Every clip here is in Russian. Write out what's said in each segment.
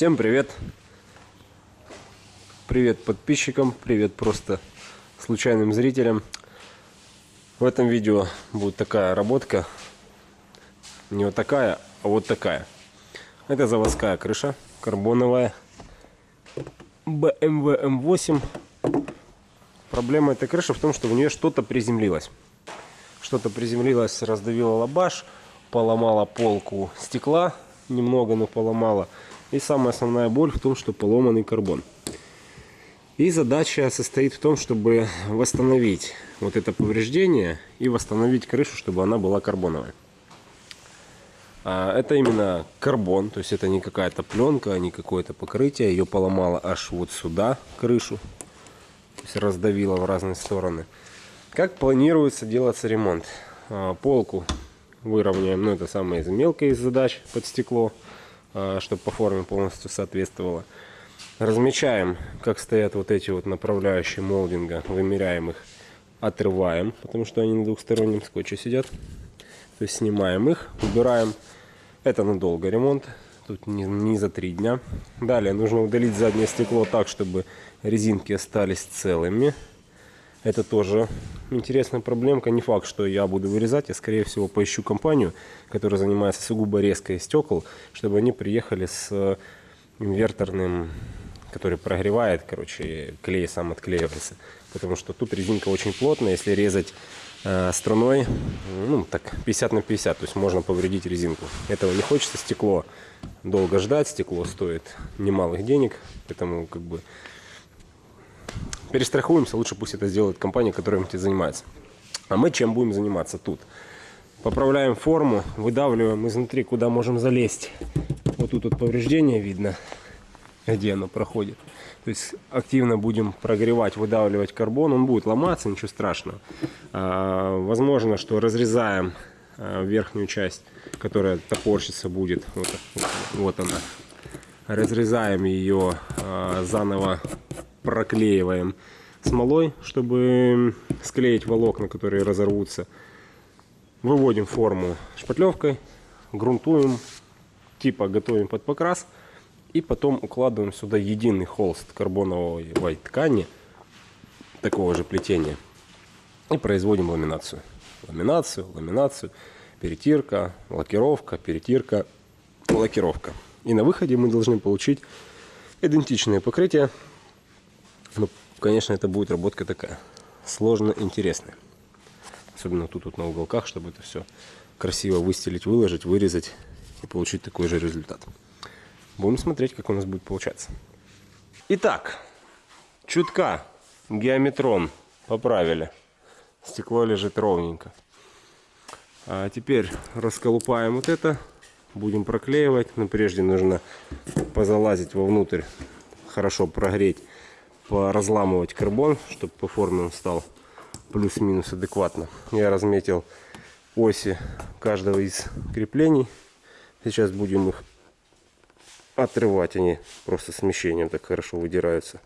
Всем привет! Привет подписчикам, привет просто случайным зрителям. В этом видео будет такая работка. Не вот такая, а вот такая. Это заводская крыша, карбоновая. BMW M8. Проблема этой крыши в том, что в нее что-то приземлилось. Что-то приземлилось, раздавило лабаш, поломала полку стекла, немного, но поломала. И самая основная боль в том, что поломанный карбон. И задача состоит в том, чтобы восстановить вот это повреждение и восстановить крышу, чтобы она была карбоновая. А это именно карбон, то есть это не какая-то пленка, не какое-то покрытие. Ее поломало аж вот сюда крышу, то есть раздавило в разные стороны. Как планируется делаться ремонт? А, полку выровняем, ну это самая мелкая из задач под стекло, чтобы по форме полностью соответствовало. Размечаем, как стоят вот эти вот направляющие молдинга, вымеряем их, отрываем, потому что они на двухстороннем скотче сидят. То есть снимаем их, убираем. Это надолго ремонт, тут не, не за три дня. Далее нужно удалить заднее стекло так, чтобы резинки остались целыми. Это тоже интересная проблемка. Не факт, что я буду вырезать. Я, скорее всего, поищу компанию, которая занимается сугубо резкой стекол, чтобы они приехали с инверторным который прогревает, короче, клей сам отклеивается. Потому что тут резинка очень плотная, если резать э, струной, ну, так 50 на 50, то есть можно повредить резинку. Этого не хочется, стекло долго ждать, стекло стоит немалых денег, поэтому как бы перестрахуемся, лучше пусть это сделает компания, которая этим занимается. А мы чем будем заниматься тут? Поправляем форму, выдавливаем изнутри, куда можем залезть. Вот тут вот повреждение видно где оно проходит. То есть активно будем прогревать, выдавливать карбон, он будет ломаться, ничего страшного. А, возможно, что разрезаем а, верхнюю часть, которая топорщится будет, вот, вот она. Разрезаем ее, а, заново проклеиваем смолой, чтобы склеить волокна, которые разорвутся. Выводим форму шпатлевкой, грунтуем, типа готовим под покрас. И потом укладываем сюда единый холст карбоновой ткани такого же плетения. И производим ламинацию. Ламинацию, ламинацию, перетирка, лакировка, перетирка, лакировка. И на выходе мы должны получить идентичное покрытие. Но, конечно, это будет работка такая сложно интересная. Особенно тут вот на уголках, чтобы это все красиво выстелить, выложить, вырезать и получить такой же результат. Будем смотреть, как у нас будет получаться. Итак, чутка геометрон поправили. Стекло лежит ровненько. А теперь расколупаем вот это. Будем проклеивать. Но прежде нужно позалазить вовнутрь. Хорошо прогреть. Поразламывать карбон, чтобы по форме он стал плюс-минус адекватно. Я разметил оси каждого из креплений. Сейчас будем их отрывать они просто смещением так хорошо выдираются.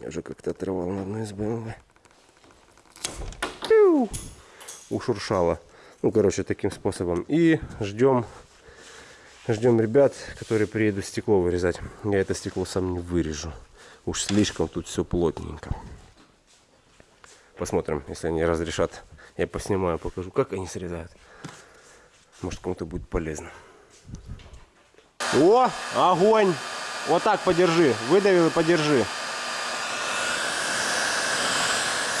Я уже как-то отрывал на одной из BMW. Ушуршало. Ну, короче, таким способом. И ждем ждем ребят, которые приедут стекло вырезать. Я это стекло сам не вырежу. Уж слишком тут все плотненько. Посмотрим, если они разрешат. Я поснимаю, покажу, как они срезают. Может, кому-то будет полезно. О, огонь. Вот так подержи. Выдавил и подержи.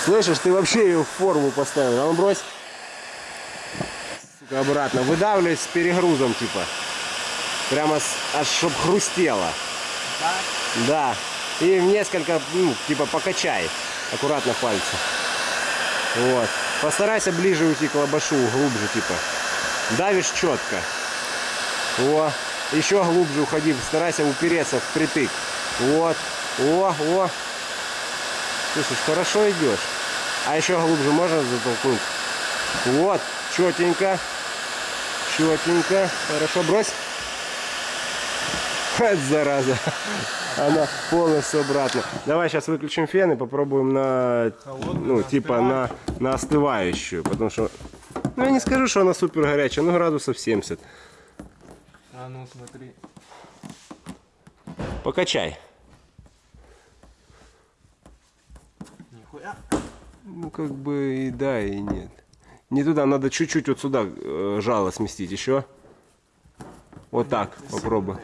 Слышишь, ты вообще ее в форму поставил. А ну брось. Сука, обратно. Выдавливай с перегрузом, типа. Прямо с, аж чтоб хрустело. Да? Да. И несколько, ну, типа, покачай. Аккуратно пальцы. Вот. Постарайся ближе уйти к лобашу, глубже, типа. Давишь четко. О, еще глубже уходи, старайся упереться впритык. Вот. О, о. Слушай, хорошо идешь. А еще глубже можно затолкнуть? Вот, четенько. Четенько. Хорошо, брось. Зараза. Она полностью обратно. Давай сейчас выключим фен и попробуем на, ну, типа на, на остывающую. Потому что, ну, я не скажу, что она супер горячая, но градусов 70. А ну смотри. Покачай. Нихуя. Ну, как бы и да, и нет. Не туда, надо чуть-чуть вот сюда э, жало сместить еще. Вот так, попробуй.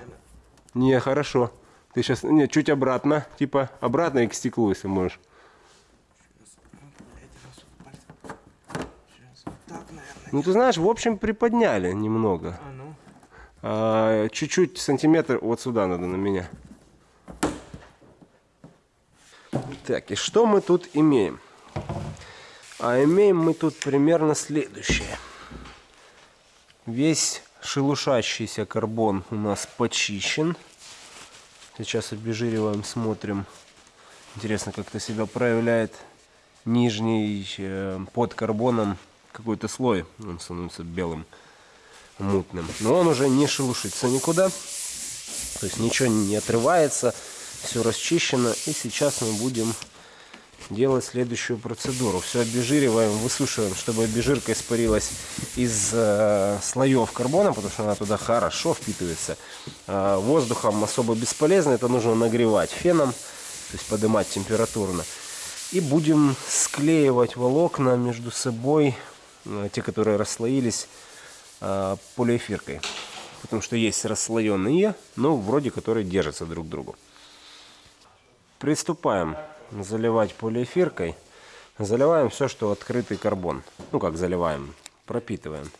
Не, хорошо. Ты сейчас, не, чуть обратно, типа обратно и к стеклу, если можешь. Ну, ты знаешь, в общем, приподняли немного. А ну. А, чуть-чуть сантиметр вот сюда надо на меня. Так, и что мы тут имеем? А имеем мы тут примерно следующее. Весь шелушащийся карбон у нас почищен. Сейчас обезжириваем, смотрим. Интересно, как это себя проявляет нижний э, под карбоном какой-то слой. Он становится белым, мутным. Но он уже не шелушится никуда. То есть ничего не отрывается. Все расчищено. И сейчас мы будем делать следующую процедуру. Все обезжириваем, высушиваем, чтобы обезжирка испарилась из э, слоев карбона, потому что она туда хорошо впитывается. Э, воздухом особо бесполезно, это нужно нагревать феном, то есть поднимать температурно. И будем склеивать волокна между собой, э, те, которые расслоились, э, полиэфиркой. Потому что есть расслоенные, но вроде которые держатся друг к другу. Приступаем заливать полиэфиркой. Заливаем все, что открытый карбон. Ну как заливаем, пропитываем.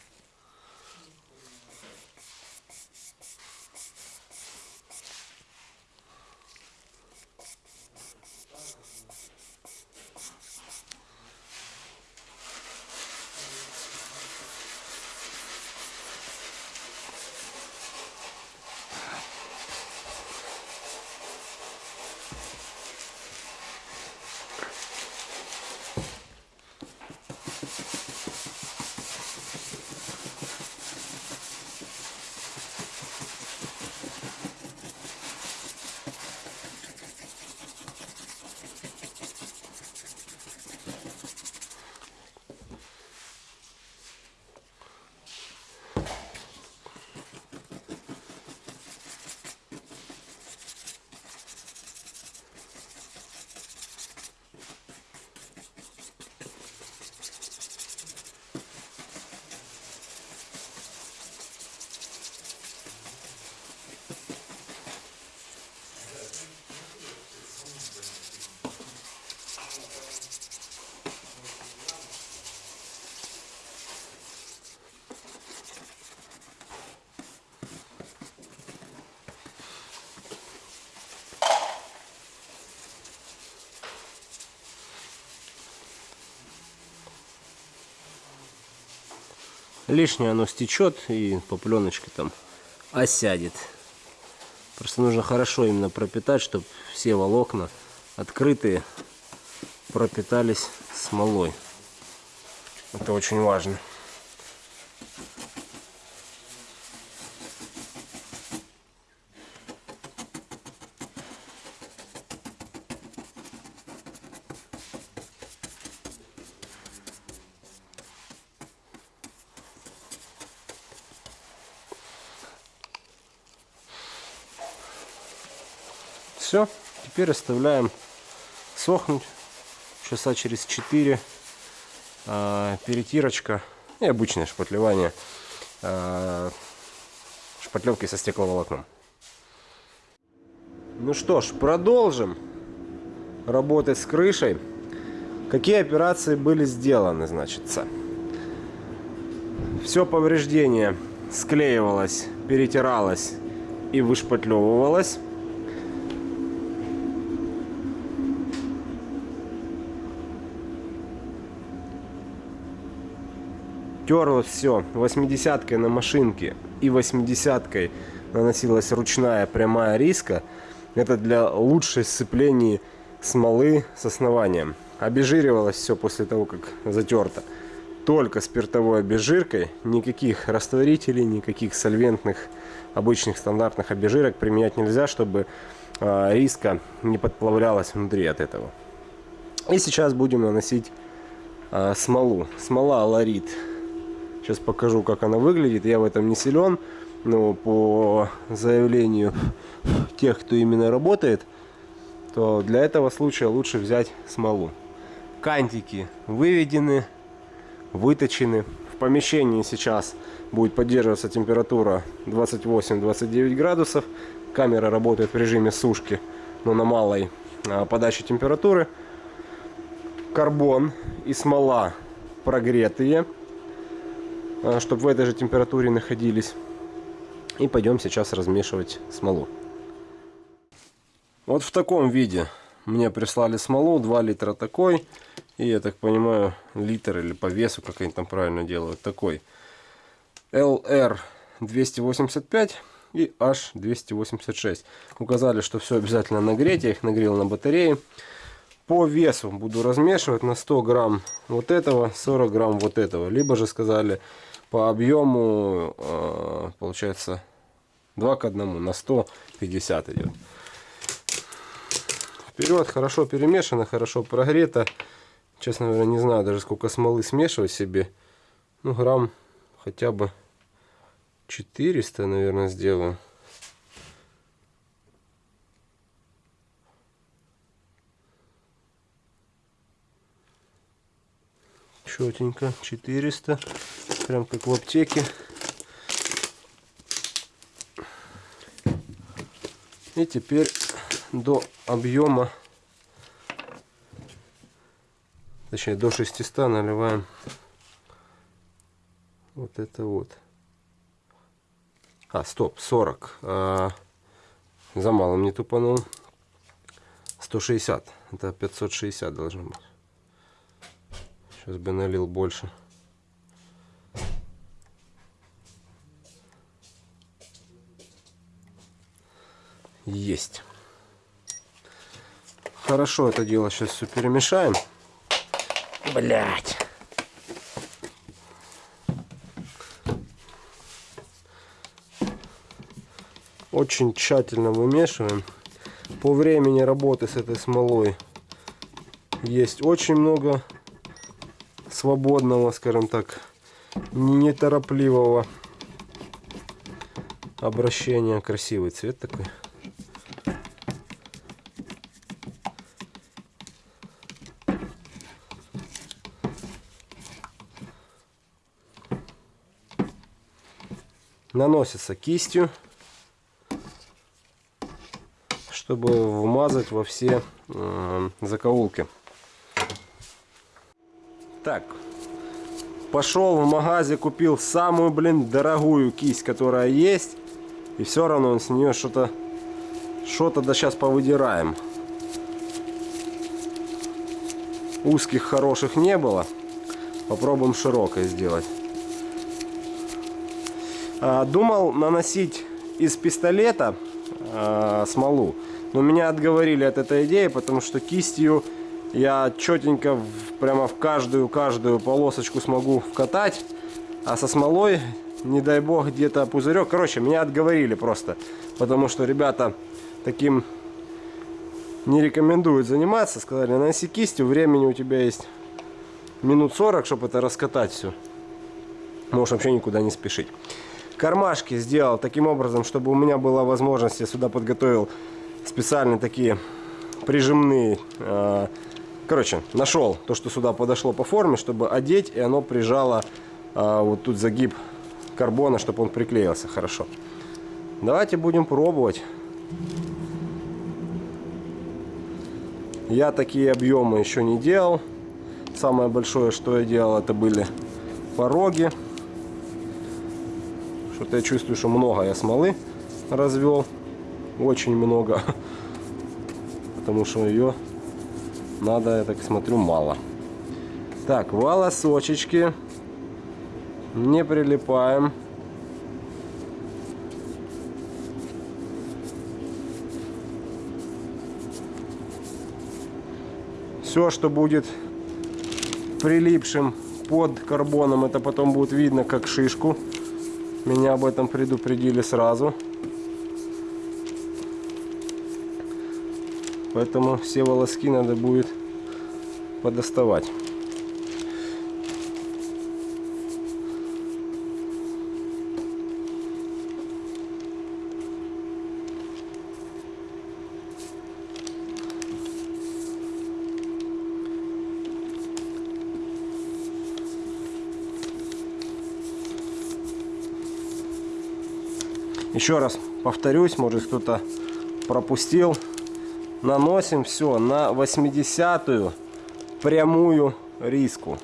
Лишнее оно стечет и по пленочке там осядет. Просто нужно хорошо именно пропитать, чтобы все волокна открытые пропитались смолой. Это очень важно. Все, теперь оставляем сохнуть часа через 4. А, перетирочка и обычное шпатлевание а, шпатлевкой со стекловолокном. Ну что ж, продолжим работать с крышей. Какие операции были сделаны, значится? Все повреждение склеивалось, перетиралось и вышпатлевывалось. Терлось все 80-кой на машинке и 80-кой наносилась ручная прямая риска. Это для лучшей сцепления смолы с основанием. Обезжиривалось все после того, как затерто. Только спиртовой обезжиркой, никаких растворителей, никаких сольвентных обычных стандартных обезжирок применять нельзя, чтобы э, риска не подплавлялась внутри от этого. И сейчас будем наносить э, смолу. Смола ларит Сейчас покажу, как она выглядит. Я в этом не силен. ну, по заявлению тех, кто именно работает, то для этого случая лучше взять смолу. Кантики выведены, выточены. В помещении сейчас будет поддерживаться температура 28-29 градусов. Камера работает в режиме сушки, но на малой а, подаче температуры. Карбон и смола прогретые, чтобы в этой же температуре находились. И пойдем сейчас размешивать смолу. Вот в таком виде мне прислали смолу, 2 литра такой. И я так понимаю, литр или по весу, как они там правильно делают, такой. LR 285 и H 286. Указали, что все обязательно нагреть. Я их нагрел на батарее. По весу буду размешивать на 100 грамм вот этого, 40 грамм вот этого. Либо же сказали по объему, э, получается, 2 к 1 на 150 идет. Вперед, хорошо перемешано, хорошо прогрето. Честно говоря, не знаю даже сколько смолы смешивать себе. Ну, грамм хотя бы 400, наверное, сделаю. Четенько, 400. Прям как в аптеке. И теперь до объема, точнее до 600 наливаем вот это вот. А, стоп, 40. А, за малым не тупанул. 160. Это 560 должно быть. Сейчас бы налил больше. Есть. Хорошо это дело сейчас все перемешаем. Блять. Очень тщательно вымешиваем. По времени работы с этой смолой есть очень много свободного, скажем так, неторопливого обращения. Красивый цвет такой. Наносится кистью, чтобы вмазать во все э, закоулки. Так, пошел в магазе, купил самую, блин, дорогую кисть, которая есть. И все равно он с нее что-то, что-то да сейчас повыдираем. Узких хороших не было. Попробуем широкой сделать. А, думал наносить из пистолета а, смолу. Но меня отговорили от этой идеи, потому что кистью я четенько прямо в каждую-каждую полосочку смогу вкатать. А со смолой, не дай бог, где-то пузырек. Короче, меня отговорили просто. Потому что ребята таким не рекомендуют заниматься. Сказали, наноси кистью, времени у тебя есть минут 40, чтобы это раскатать все. Можешь вообще никуда не спешить. Кармашки сделал таким образом, чтобы у меня была возможность, я сюда подготовил специальные такие прижимные. Э, короче, нашел то, что сюда подошло по форме, чтобы одеть, и оно прижало э, вот тут загиб карбона, чтобы он приклеился хорошо. Давайте будем пробовать. Я такие объемы еще не делал. Самое большое, что я делал, это были пороги. Что-то я чувствую, что много я смолы развел. Очень много. Потому что ее надо, я так смотрю, мало. Так, волосочечки. Не прилипаем. Все, что будет прилипшим под карбоном, это потом будет видно как шишку. Меня об этом предупредили сразу. Поэтому все волоски надо будет подоставать. Еще раз повторюсь, может кто-то пропустил. Наносим все на 80-ю прямую риску.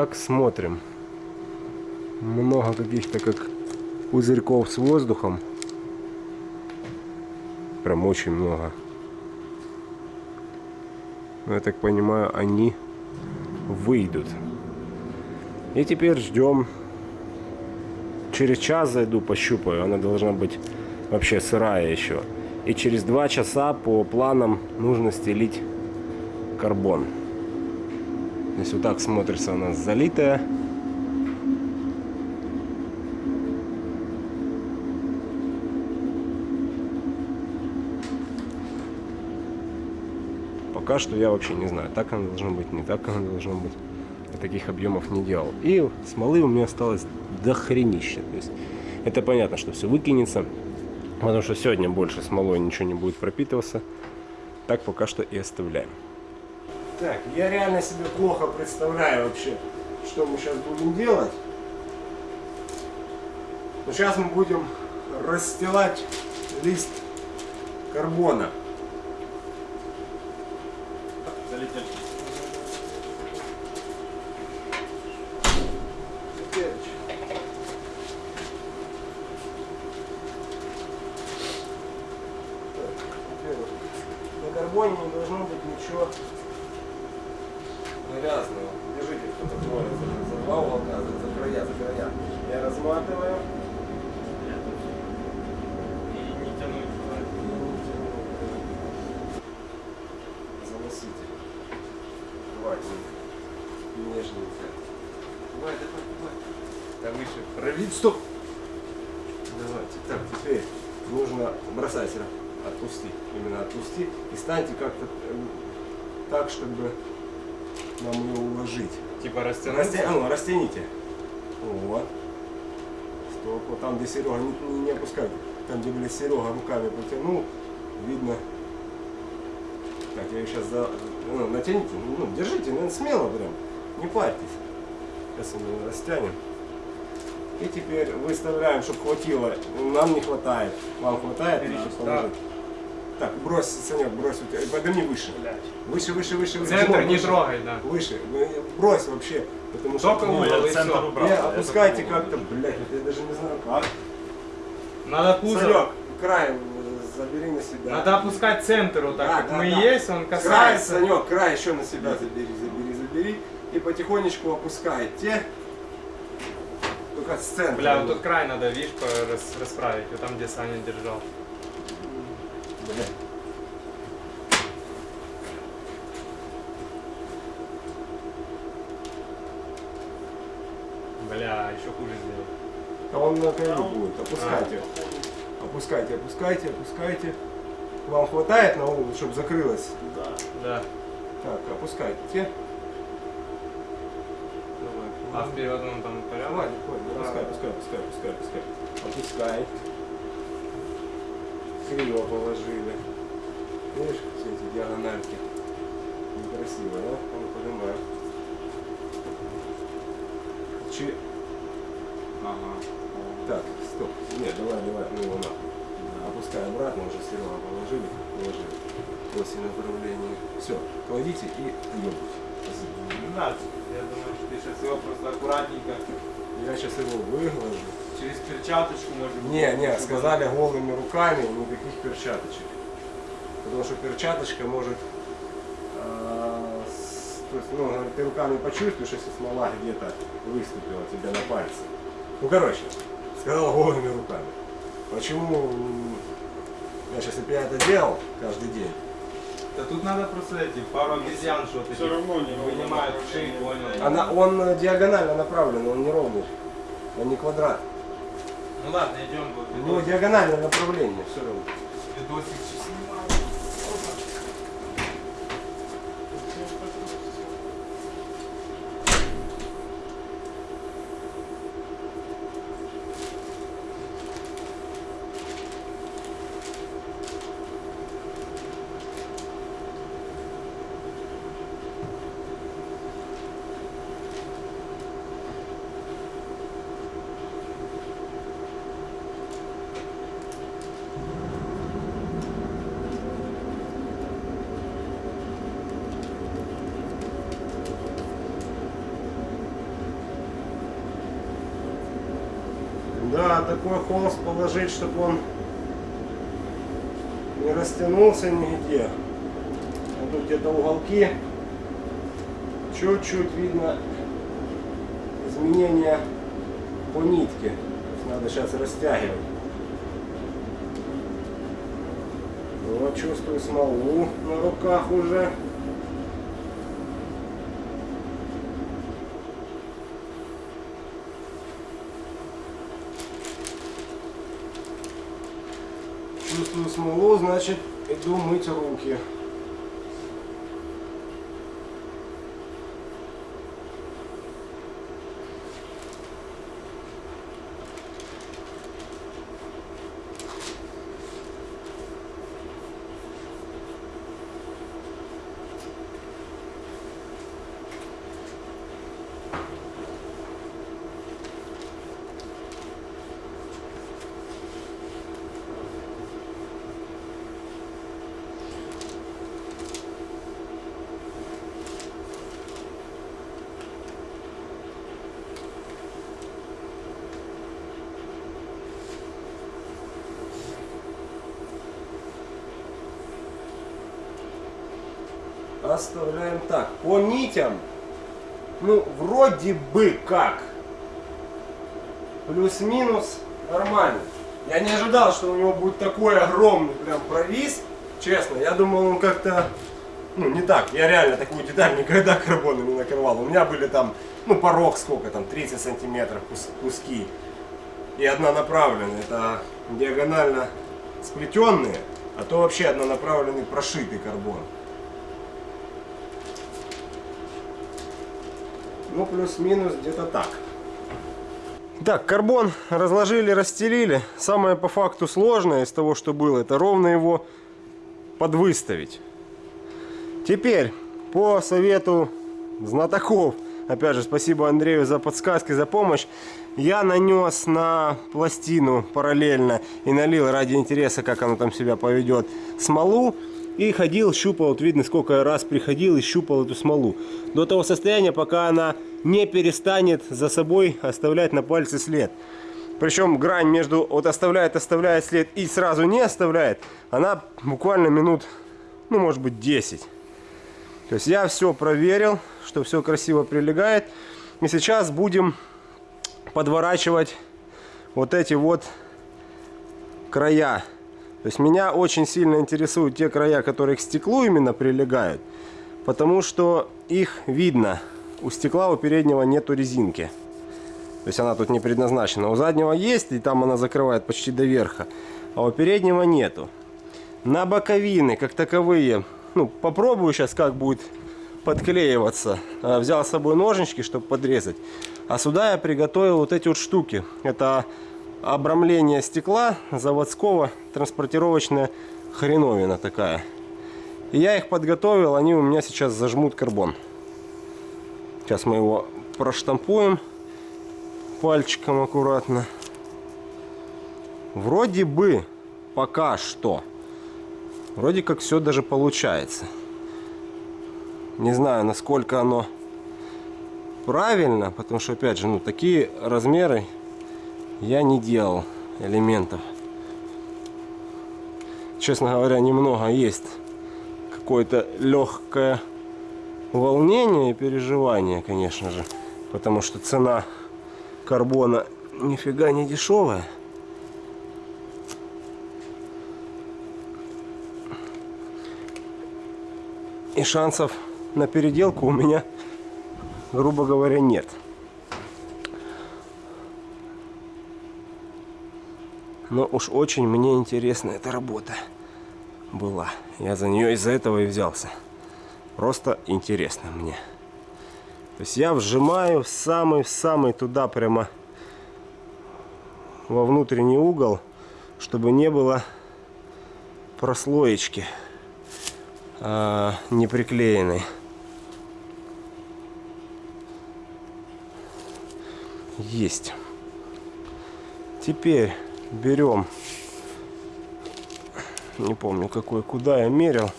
Итак, смотрим. Много каких-то как пузырьков с воздухом. Прям очень много. Но я так понимаю, они выйдут. И теперь ждем. Через час зайду, пощупаю. Она должна быть вообще сырая еще. И через два часа по планам нужно стелить карбон. Здесь вот так смотрится она залитая. Пока что я вообще не знаю, так она должна быть, не так она должна быть. Я таких объемов не делал. И смолы у меня осталось до хренища. То есть это понятно, что все выкинется. Потому что сегодня больше смолой ничего не будет пропитываться. Так пока что и оставляем. Так, я реально себе плохо представляю вообще, что мы сейчас будем делать. Но сейчас мы будем расстилать лист карбона. Залетели. На карбоне не должно быть ничего грязного. Держите, кто-то говорит, за, за два уголка, за, за края, за края. Я разматываю. И не тянуть. Заносите. Аккуратненько. Нежненько. Давай, давай, давай. Да выше. Пролить, стоп. Давайте. Так, теперь нужно бросать. Ира. Отпусти. Именно отпусти. И станьте как-то эм, так, чтобы нам ее уложить. Типа растянуть. Расте... А ну, растяните. Вот. Стоп. Вот там, где Серега, не, не, не опускайте. Там, где были Серега, руками потянул, видно. Так, я ее сейчас за... ну, натяните. Ну, держите, ну, смело прям. Не парьтесь. Сейчас мы растянем. И теперь выставляем, чтобы хватило. Нам не хватает. Вам хватает? Да. Так, брось, Санек, брось. у тебя. Подними выше. Выше, выше, выше. выше. Центр не трогай, да. Выше. Вы- Брось вообще. Потому что... Только Ну, угол и центр все. убрал. не, опускайте как-то, блядь, я даже не знаю как. Надо пузо. Санек, краем э, забери на себя. Надо опускать центр вот так, Да, как да, мы да. есть, он Край, касается. Санек, край еще на себя забери, забери, забери. И потихонечку опускайте. Только с центра. Бля, вот тут край надо, видишь, расправить, вот там, где Саня держал. Бля. Бля, еще хуже сделал. А он на краю будет. Опускайте. Опускайте, опускайте, опускайте. Вам хватает на угол, чтобы закрылось? Да. Да. Так, опускайте. А вперед он там Давай, порядок? давай, пускай, пускай, пускай, пускай, пускай. Опускай. Криво положили. Видишь, все эти диагональки. Некрасиво, да? Он поднимает. Чи... Ага. Так, стоп. Нет, давай, давай, ну его нахуй. Опускай обратно, уже Серега положили. Положили. После направления. Все, кладите и ебуть. Не надо. Я думаю, что ты сейчас его просто аккуратненько Я сейчас его выглажу. Через перчаточку может быть. Не, не, сказали голыми руками, никаких перчаточек. Потому что перчаточка может, а, с- то есть, ну, ты руками почувствуешь, если смола где-то выступила тебе на пальце. Ну, короче, сказал голыми руками. Почему я сейчас, если бы я это делал каждый день, Да тут надо просто эти, пару обезьян что-то. Все равно не Вынимают шеи, понял. Она, он э, диагонально направлен, он не ровный. Он не квадрат. Ну ладно, идем. У него диагональное направление, все равно. Видосик снимаю. Да, такой холст положить, чтобы он не растянулся нигде. А тут где-то уголки. Чуть-чуть видно изменения по нитке. Надо сейчас растягивать. Вот чувствую смолу на руках уже. Смолу, значит иду мыть руки. Оставляем так. По нитям, ну, вроде бы как. Плюс-минус нормально. Я не ожидал, что у него будет такой огромный прям провис. Честно, я думал, он как-то... Ну, не так. Я реально такую деталь никогда карбоном не накрывал. У меня были там, ну, порог сколько там, 30 сантиметров кус- куски. И однонаправленные. Это диагонально сплетенные, а то вообще однонаправленный прошитый карбон. Ну, плюс-минус где-то так. Так, карбон разложили, расстелили. Самое по факту сложное из того, что было, это ровно его подвыставить. Теперь, по совету знатоков, опять же, спасибо Андрею за подсказки, за помощь, я нанес на пластину параллельно и налил ради интереса, как оно там себя поведет, смолу. И ходил, щупал, вот видно, сколько раз приходил и щупал эту смолу. До того состояния, пока она не перестанет за собой оставлять на пальце след. Причем грань между вот оставляет, оставляет след и сразу не оставляет, она буквально минут, ну может быть 10. То есть я все проверил, что все красиво прилегает. И сейчас будем подворачивать вот эти вот края. То есть меня очень сильно интересуют те края, которые к стеклу именно прилегают. Потому что их видно. У стекла у переднего нету резинки. То есть она тут не предназначена. У заднего есть, и там она закрывает почти до верха. А у переднего нету. На боковины, как таковые, ну, попробую сейчас, как будет подклеиваться. А, Взял с собой ножнички, чтобы подрезать. А сюда я приготовил вот эти вот штуки. Это обрамление стекла заводского, транспортировочная хреновина такая. И я их подготовил, они у меня сейчас зажмут карбон. Сейчас мы его проштампуем пальчиком аккуратно. Вроде бы пока что. Вроде как все даже получается. Не знаю, насколько оно правильно, потому что, опять же, ну, такие размеры я не делал элементов. Честно говоря, немного есть какое-то легкое волнение и переживание, конечно же. Потому что цена карбона нифига не дешевая. И шансов на переделку у меня, грубо говоря, нет. Но уж очень мне интересна эта работа была. Я за нее из-за этого и взялся. Просто интересно мне. То есть я вжимаю в самый-самый туда прямо во внутренний угол, чтобы не было прослоечки а, не. Есть. Теперь берем, не помню какой, куда я мерил.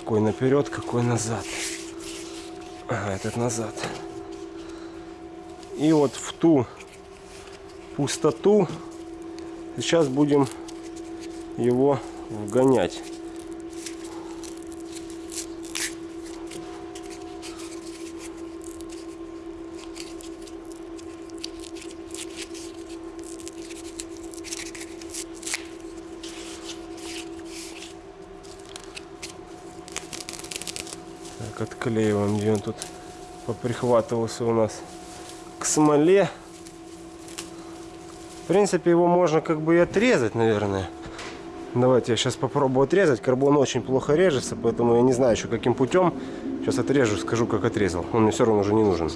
Какой наперед, какой назад. Ага, этот назад. И вот в ту пустоту сейчас будем его вгонять. Отклеиваем, где он тут поприхватывался у нас к смоле. В принципе, его можно как бы и отрезать, наверное. Давайте я сейчас попробую отрезать. Карбон очень плохо режется, поэтому я не знаю еще каким путем. Сейчас отрежу, скажу, как отрезал. Он мне все равно уже не нужен.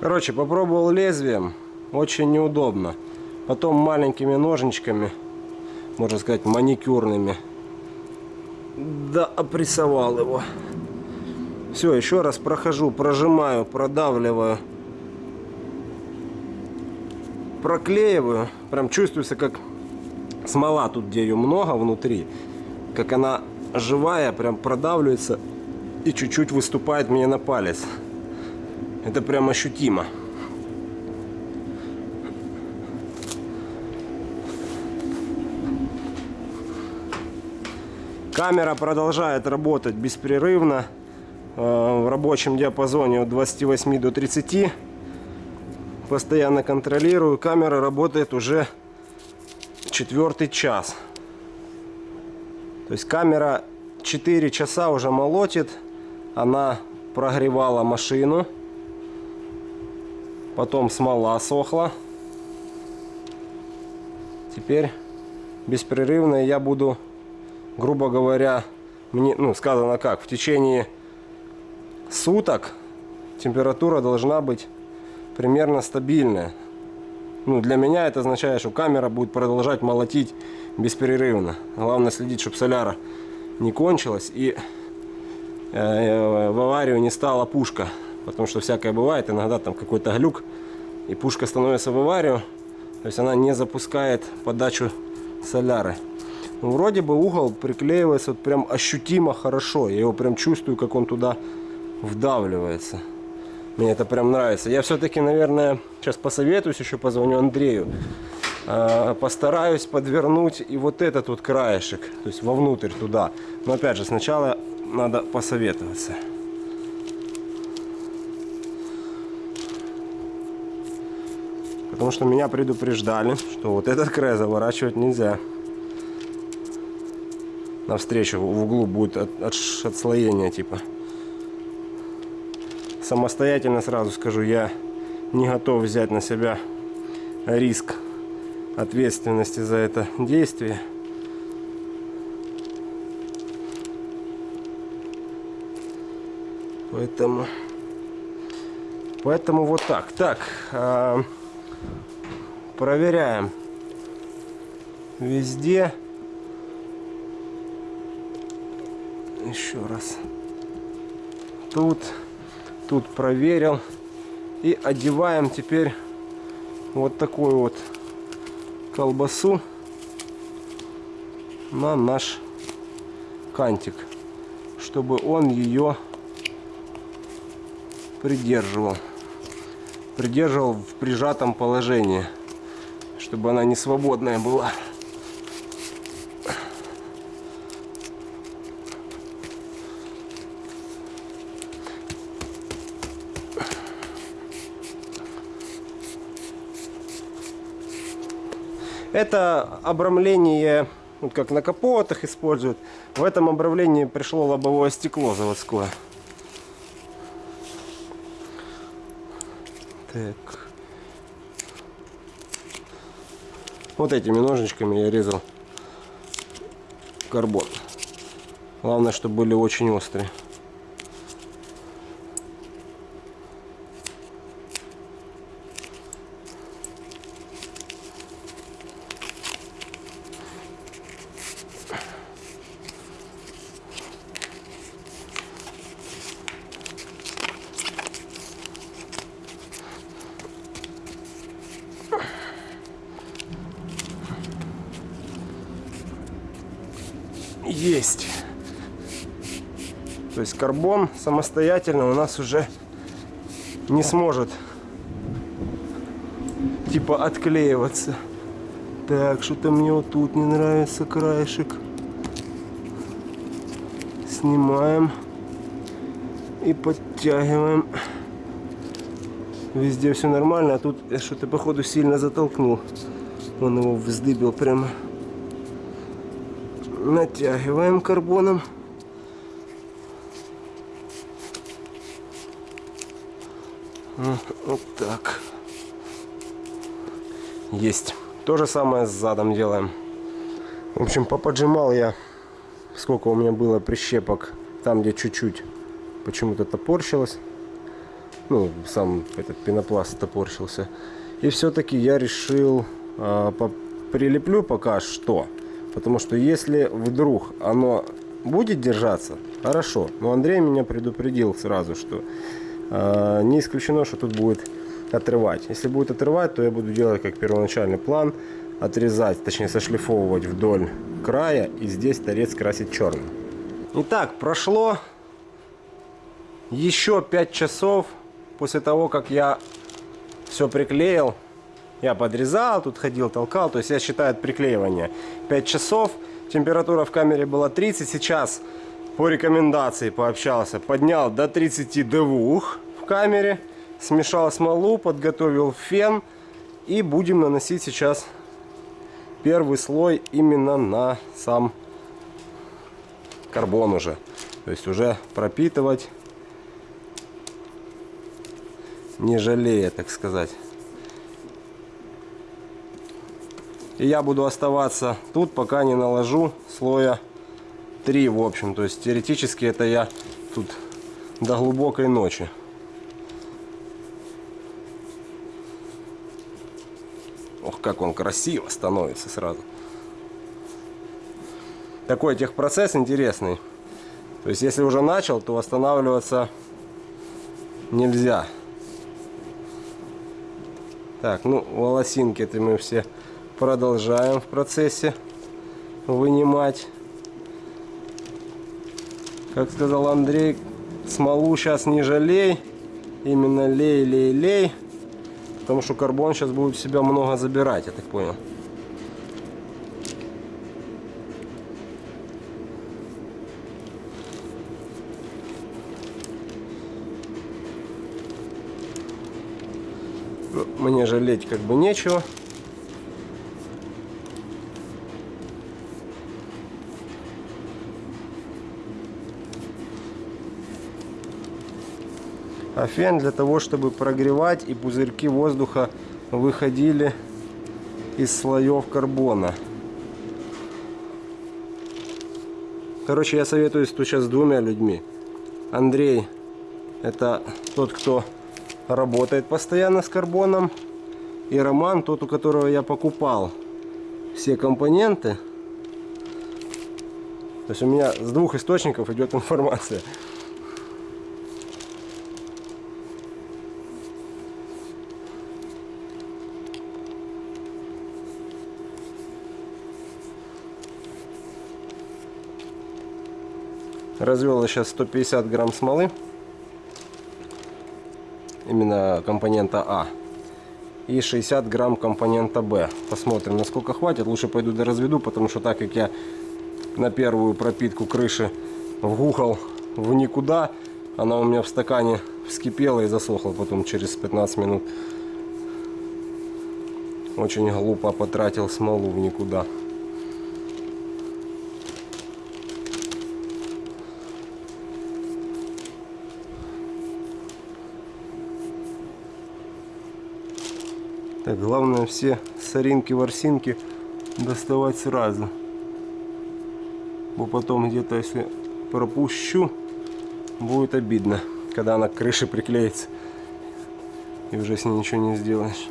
Короче, попробовал лезвием. Очень неудобно. Потом маленькими ножничками, можно сказать, маникюрными. Да, опрессовал его. Все, еще раз прохожу, прожимаю, продавливаю. Проклеиваю. Прям чувствуется, как смола тут, где ее много внутри. Как она живая, прям продавливается и чуть-чуть выступает мне на палец. Это прям ощутимо. Камера продолжает работать беспрерывно в рабочем диапазоне от 28 до 30. Постоянно контролирую. Камера работает уже четвертый час. То есть камера 4 часа уже молотит. Она прогревала машину. Потом смола сохла. Теперь беспрерывно я буду, грубо говоря, мне, ну, сказано как, в течение суток температура должна быть примерно стабильная. Ну, для меня это означает, что камера будет продолжать молотить бесперерывно. Главное следить, чтобы соляра не кончилась и э, в аварию не стала пушка. Потому что всякое бывает, иногда там какой-то глюк, и пушка становится в аварию. То есть она не запускает подачу соляры. Ну, вроде бы угол приклеивается вот прям ощутимо хорошо. Я его прям чувствую, как он туда вдавливается. Мне это прям нравится. Я все-таки, наверное, сейчас посоветуюсь, еще позвоню Андрею. А, постараюсь подвернуть и вот этот вот краешек, то есть вовнутрь туда. Но опять же, сначала надо посоветоваться. Потому что меня предупреждали, что вот этот край заворачивать нельзя. Навстречу в углу будет от, от, отслоение типа самостоятельно сразу скажу, я не готов взять на себя риск ответственности за это действие. Поэтому, поэтому вот так. Так, э, проверяем везде. Еще раз. Тут тут проверил. И одеваем теперь вот такую вот колбасу на наш кантик, чтобы он ее придерживал. Придерживал в прижатом положении, чтобы она не свободная была. Это обрамление, вот как на капотах используют, В этом обравлении пришло лобовое стекло заводское. Так. Вот этими ножничками я резал карбон. Главное, чтобы были очень острые. Есть. То есть карбон самостоятельно у нас уже не сможет типа отклеиваться. Так, что-то мне вот тут не нравится краешек. Снимаем и подтягиваем. Везде все нормально, а тут что-то походу сильно затолкнул. Он его вздыбил прямо натягиваем карбоном. Вот так. Есть. То же самое с задом делаем. В общем, поподжимал я, сколько у меня было прищепок, там где чуть-чуть почему-то топорщилось. Ну, сам этот пенопласт топорщился. И все-таки я решил э, прилеплю пока что Потому что если вдруг оно будет держаться, хорошо. Но Андрей меня предупредил сразу, что не исключено, что тут будет отрывать. Если будет отрывать, то я буду делать как первоначальный план. Отрезать, точнее сошлифовывать вдоль края и здесь торец красить черным. Итак, прошло еще 5 часов после того, как я все приклеил. Я подрезал, тут ходил, толкал. То есть я считаю от приклеивания 5 часов. Температура в камере была 30. Сейчас по рекомендации пообщался. Поднял до 32 в камере. Смешал смолу, подготовил фен. И будем наносить сейчас первый слой именно на сам карбон уже. То есть уже пропитывать не жалея, так сказать. И я буду оставаться тут, пока не наложу слоя 3, в общем. То есть теоретически это я тут до глубокой ночи. Ох, как он красиво становится сразу. Такой техпроцесс интересный. То есть если уже начал, то останавливаться нельзя. Так, ну волосинки это мы все продолжаем в процессе вынимать. Как сказал Андрей, смолу сейчас не жалей. Именно лей, лей, лей. Потому что карбон сейчас будет себя много забирать, я так понял. Мне жалеть как бы нечего. А фен для того, чтобы прогревать и пузырьки воздуха выходили из слоев карбона. Короче, я советуюсь тут сейчас с двумя людьми. Андрей, это тот, кто работает постоянно с карбоном. И Роман, тот, у которого я покупал все компоненты. То есть у меня с двух источников идет информация. Развел сейчас 150 грамм смолы. Именно компонента А. И 60 грамм компонента Б. Посмотрим, насколько хватит. Лучше пойду до разведу, потому что так как я на первую пропитку крыши вгухал в никуда, она у меня в стакане вскипела и засохла потом через 15 минут. Очень глупо потратил смолу в никуда. Так, главное все соринки, ворсинки доставать сразу. Бо потом где-то, если пропущу, будет обидно, когда она к крыше приклеится. И уже с ней ничего не сделаешь.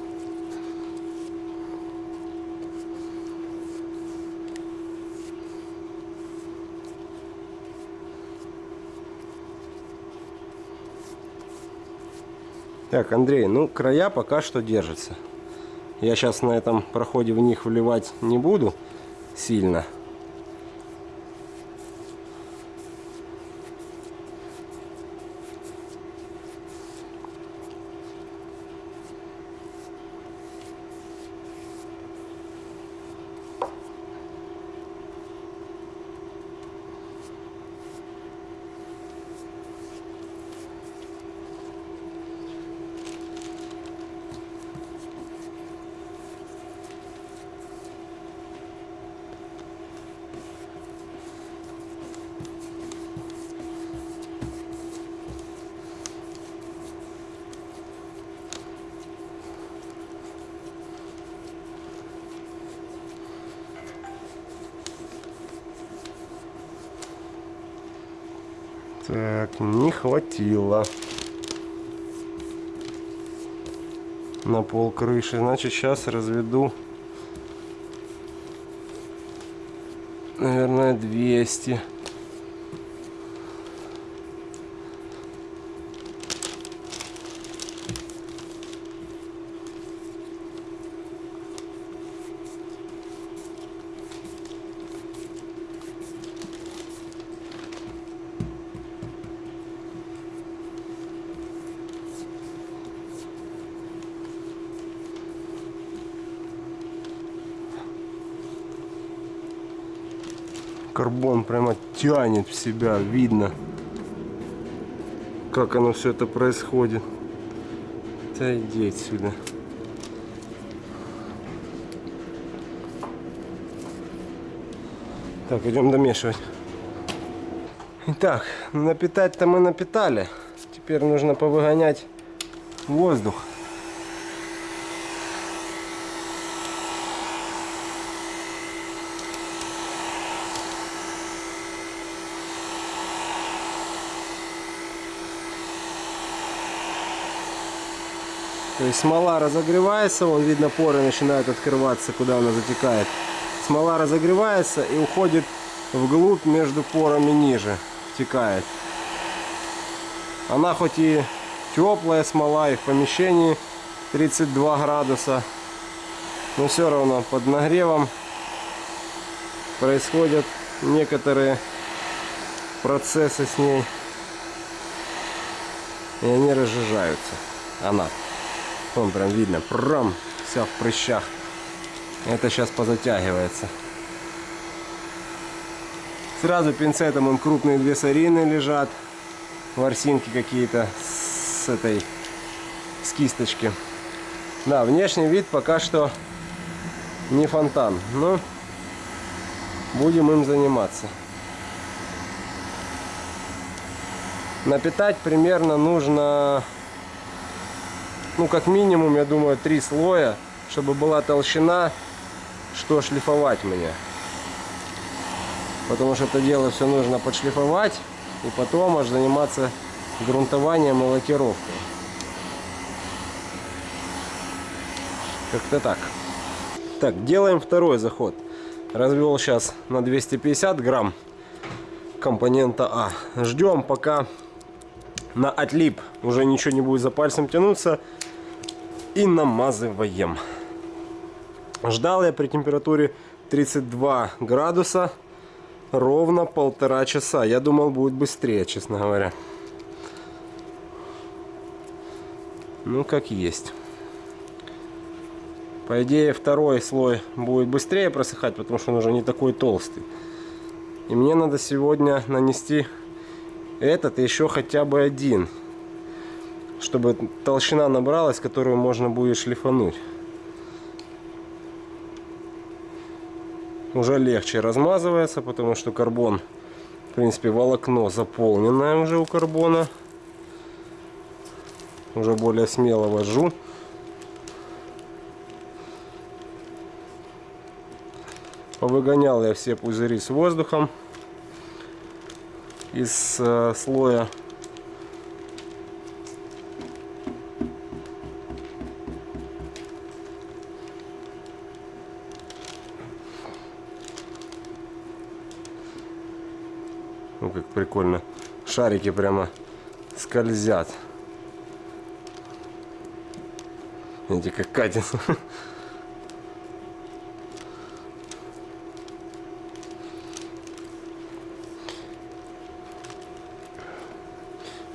Так, Андрей, ну края пока что держатся. Я сейчас на этом проходе в них вливать не буду сильно. Так, не хватило. На пол крыши. Значит, сейчас разведу. Наверное, 200. Карбон прямо тянет в себя, видно, как оно все это происходит. Да иди отсюда. Так, идем домешивать. Итак, напитать-то мы напитали. Теперь нужно повыгонять воздух. Смола разогревается, вон видно поры начинают открываться, куда она затекает. Смола разогревается и уходит вглубь между порами ниже, втекает. Она хоть и теплая смола и в помещении 32 градуса, но все равно под нагревом происходят некоторые процессы с ней. И они разжижаются. Она. Вон прям видно, прям вся в прыщах. Это сейчас позатягивается. Сразу пинцетом он крупные две сарины лежат. Ворсинки какие-то с этой, с кисточки. Да, внешний вид пока что не фонтан, но будем им заниматься. Напитать примерно нужно ну как минимум, я думаю, три слоя, чтобы была толщина, что шлифовать мне. Потому что это дело все нужно подшлифовать и потом аж заниматься грунтованием и лакировкой. Как-то так. Так, делаем второй заход. Развел сейчас на 250 грамм компонента А. Ждем пока на отлип уже ничего не будет за пальцем тянуться и намазываем. Ждал я при температуре 32 градуса ровно полтора часа. Я думал будет быстрее, честно говоря. Ну, как есть. По идее, второй слой будет быстрее просыхать, потому что он уже не такой толстый. И мне надо сегодня нанести этот и еще хотя бы один чтобы толщина набралась, которую можно будет шлифануть. Уже легче размазывается, потому что карбон, в принципе, волокно заполненное уже у карбона. Уже более смело вожу. Повыгонял я все пузыри с воздухом из э, слоя прикольно. Шарики прямо скользят. Видите, как катит.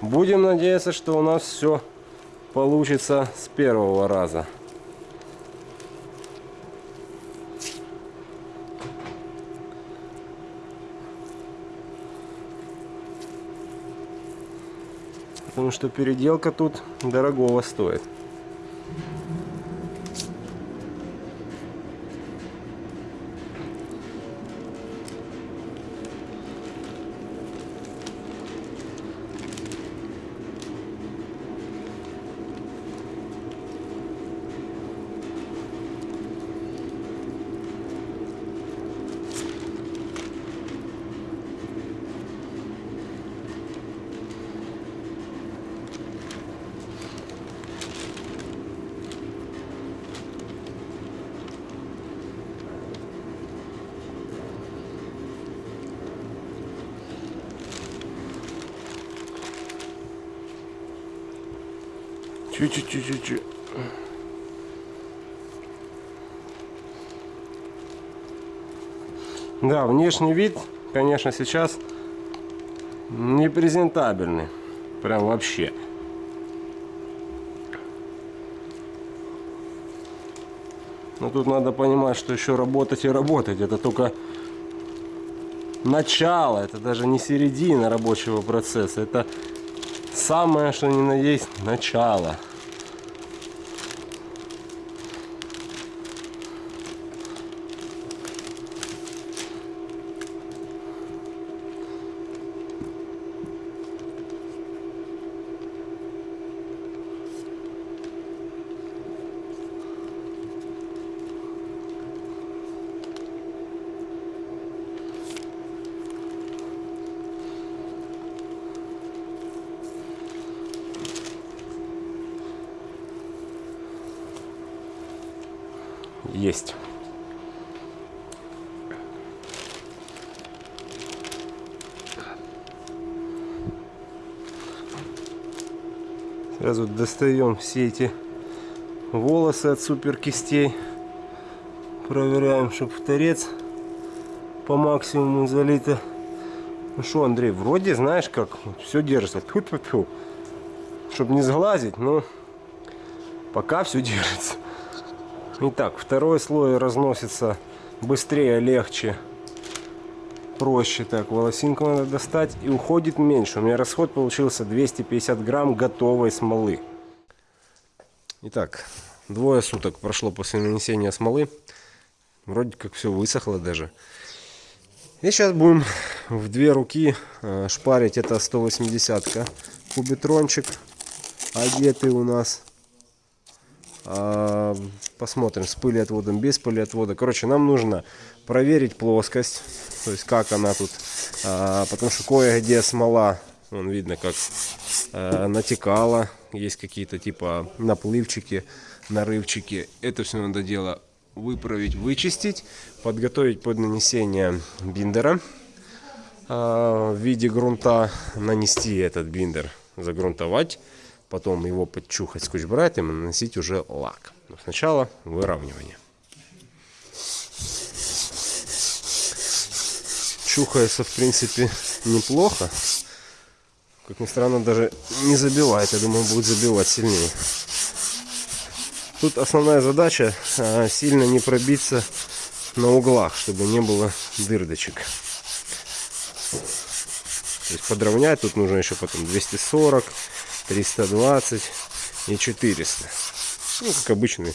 Будем надеяться, что у нас все получится с первого раза. Потому что переделка тут дорогого стоит. Чуть-чуть-чуть-чуть. Да, внешний вид, конечно, сейчас не презентабельный. Прям вообще. Но тут надо понимать, что еще работать и работать. Это только начало, это даже не середина рабочего процесса. Это самое, что ни на есть, начало. Есть. Сразу достаем все эти волосы от супер кистей. Проверяем, чтобы в торец по максимуму залито. Ну что, Андрей, вроде знаешь как, все держится. Тьфу -тьфу -тьфу. Чтобы не сглазить, но пока все держится. Итак, второй слой разносится быстрее, легче, проще. Так, волосинку надо достать и уходит меньше. У меня расход получился 250 грамм готовой смолы. Итак, двое суток прошло после нанесения смолы. Вроде как все высохло даже. И сейчас будем в две руки э, шпарить. Это 180-ка. Кубитрончик одетый у нас. А, посмотрим с пылеотводом, без пылеотвода. Короче, нам нужно проверить плоскость, то есть как она тут. А, потому что кое-где смола, вон видно, как а, натекала. Есть какие-то типа наплывчики, нарывчики. Это все надо дело выправить, вычистить, подготовить под нанесение биндера в виде грунта, нанести этот биндер, загрунтовать потом его подчухать скотч-брайтом и наносить уже лак. Но сначала выравнивание. Чухается, в принципе, неплохо. Как ни странно, даже не забивает. Я думаю, будет забивать сильнее. Тут основная задача а, сильно не пробиться на углах, чтобы не было дырдочек. То есть подровнять тут нужно еще потом 240 320 и 400. Ну, как обычный,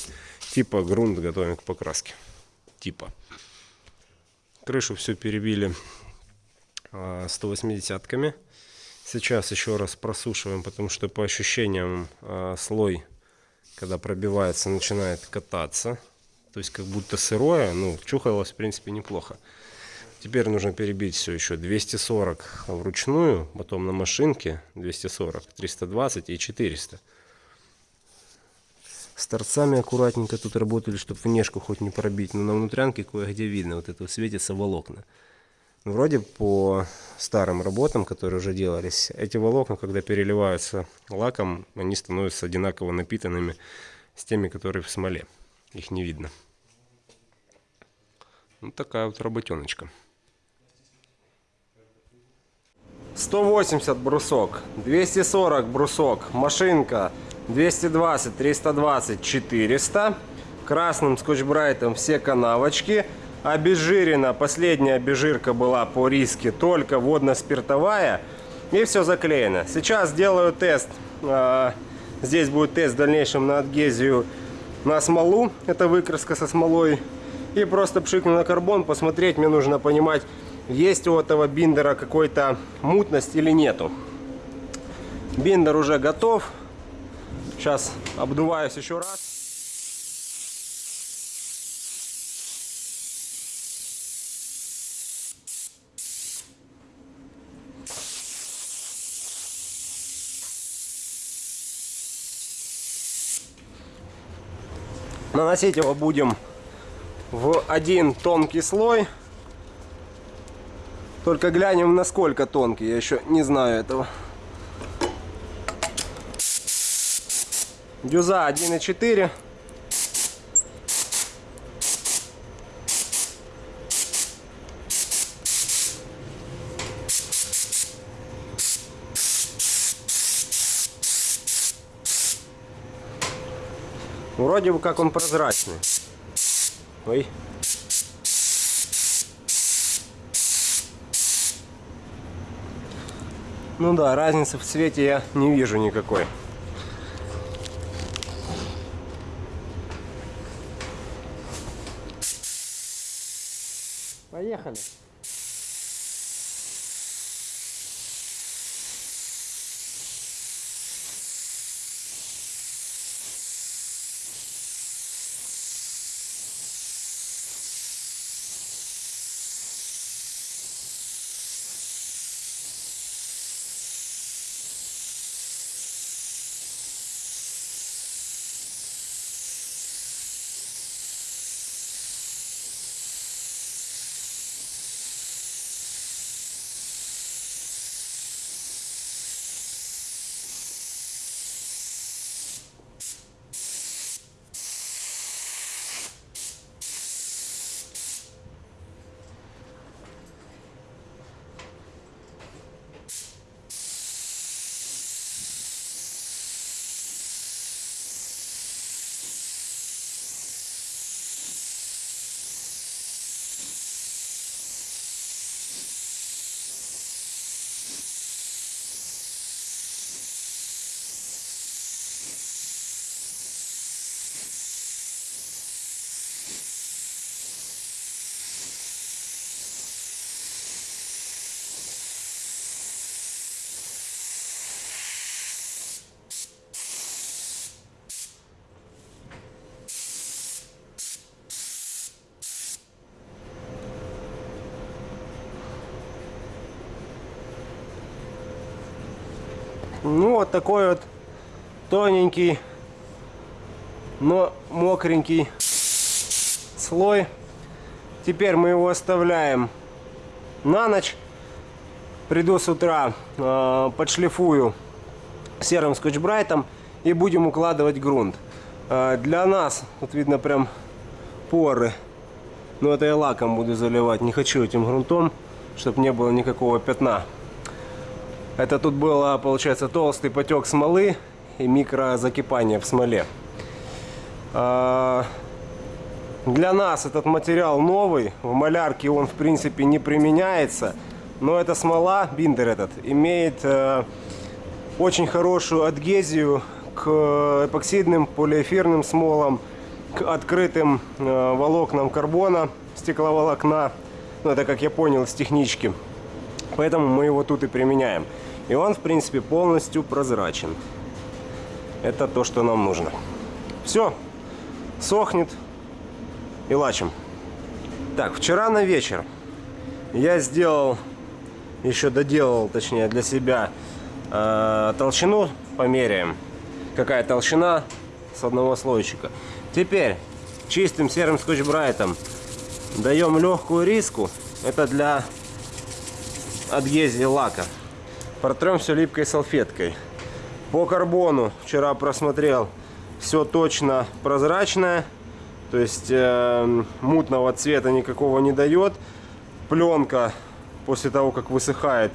типа грунт готовим к покраске. Типа. Крышу все перебили 180-ками. А, Сейчас еще раз просушиваем, потому что по ощущениям а, слой, когда пробивается, начинает кататься. То есть как будто сырое, ну, чухалось в принципе неплохо. Теперь нужно перебить все еще 240 вручную, потом на машинке 240, 320 и 400. С торцами аккуратненько тут работали, чтобы внешку хоть не пробить, но на внутрянке кое-где видно, вот это светится волокна. Ну, Вроде по старым работам, которые уже делались, эти волокна, когда переливаются лаком, они становятся одинаково напитанными с теми, которые в смоле. Их не видно. Вот такая вот работеночка. 180 брусок, 240 брусок, машинка 220, 320, 400. Красным скотч-брайтом все канавочки. Обезжирена, последняя обезжирка была по риске, только водно-спиртовая. И все заклеено. Сейчас сделаю тест. А, Здесь будет тест в дальнейшем на адгезию на смолу. Это выкраска со смолой. И просто пшикну на карбон, посмотреть. Мне нужно понимать, есть у этого биндера какой-то мутность или нету. Биндер уже готов. Сейчас обдуваюсь еще раз. Наносить его будем в один тонкий слой. Только глянем, насколько тонкий. Я еще не знаю этого. Дюза 1,4. Вроде бы как он прозрачный. Ой. Ну да, разницы в цвете я не вижу никакой. Поехали. Ну, вот такой вот тоненький, но мокренький слой. Теперь мы его оставляем на ночь. Приду с утра, э, подшлифую серым скотч-брайтом и будем укладывать грунт. Э, для нас, вот видно прям поры, но это я лаком буду заливать, не хочу этим грунтом, чтобы не было никакого пятна. Это тут было, получается, толстый потек смолы и микрозакипание в смоле. А, Для нас этот материал новый, в малярке он в принципе не применяется, но эта смола, биндер этот, имеет э, очень хорошую адгезию к эпоксидным полиэфирным смолам, к открытым э, волокнам карбона, стекловолокна, ну это как я понял с технички. Поэтому мы его тут и применяем. И он, в принципе, полностью прозрачен. Это то, что нам нужно. Все, сохнет. и лачим. Так, вчера на вечер я сделал, еще доделал, точнее, для себя э, толщину померяем. Какая толщина с одного слойчика. Теперь чистым серым скотч-брайтом даем легкую риску. Это для адгезии лака. Протрем все липкой салфеткой. По карбону вчера просмотрел. Все точно прозрачное. То есть э, мутного цвета никакого не дает. Пленка после того, как высыхает,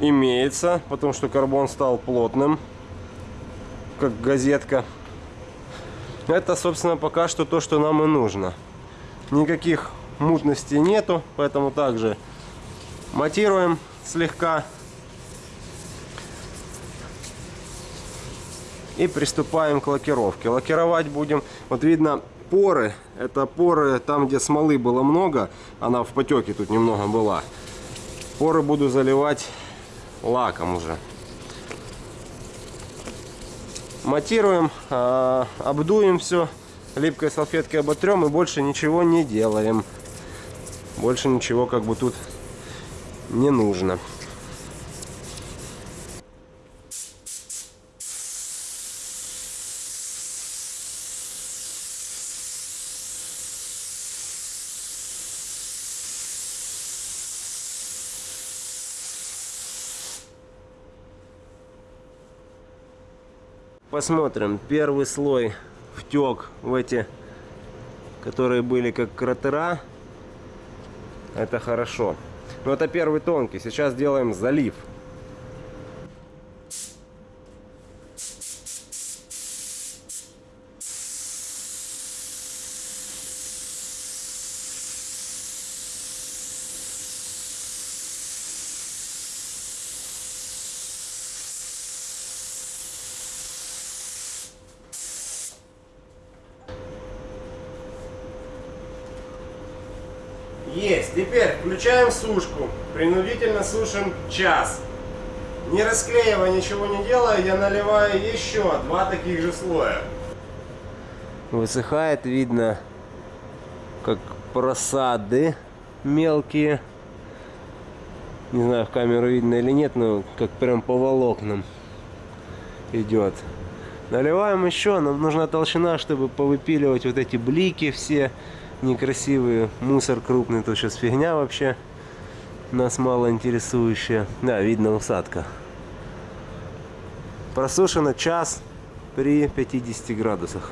имеется. Потому что карбон стал плотным. Как газетка. Это, собственно, пока что то, что нам и нужно. Никаких мутностей нету. Поэтому также матируем слегка. И приступаем к лакировке. Лакировать будем, вот видно, поры. Это поры там, где смолы было много. Она в потеке тут немного была. Поры буду заливать лаком уже. Матируем, а, обдуем все. Липкой салфеткой оботрем и больше ничего не делаем. Больше ничего как бы тут не нужно. Посмотрим. Первый слой втек в эти, которые были как кратера. Это хорошо. Но это первый тонкий. Сейчас делаем залив. Есть. Теперь включаем сушку. Принудительно сушим час. Не расклеивая, ничего не делая, я наливаю еще два таких же слоя. Высыхает, видно, как просады мелкие. Не знаю, в камеру видно или нет, но как прям по волокнам идет. Наливаем еще, нам нужна толщина, чтобы повыпиливать вот эти блики все некрасивые. Мусор крупный, то сейчас фигня вообще. Нас мало интересующая. Да, видно усадка. Просушено час при 50 градусах.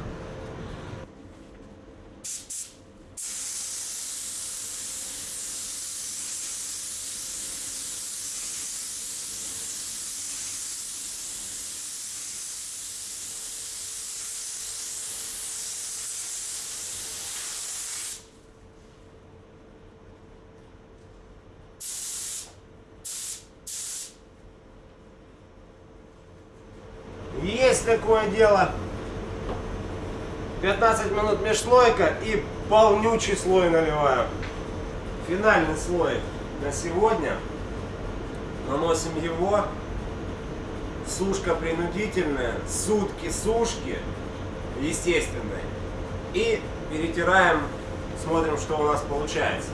Есть такое дело. 15 минут межслойка и полнючий слой наливаю. Финальный слой на сегодня. Наносим его. Сушка принудительная. Сутки сушки. Естественной. И перетираем. Смотрим, что у нас получается.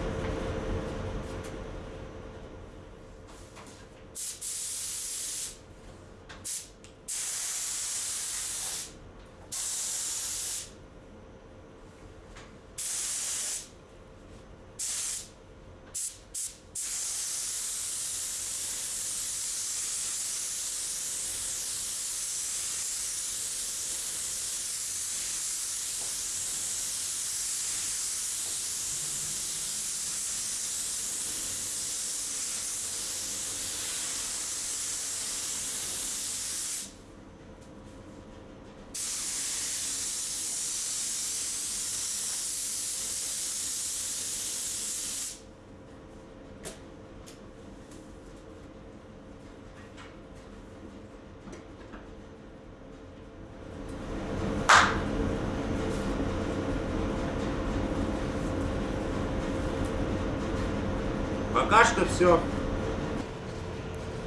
все.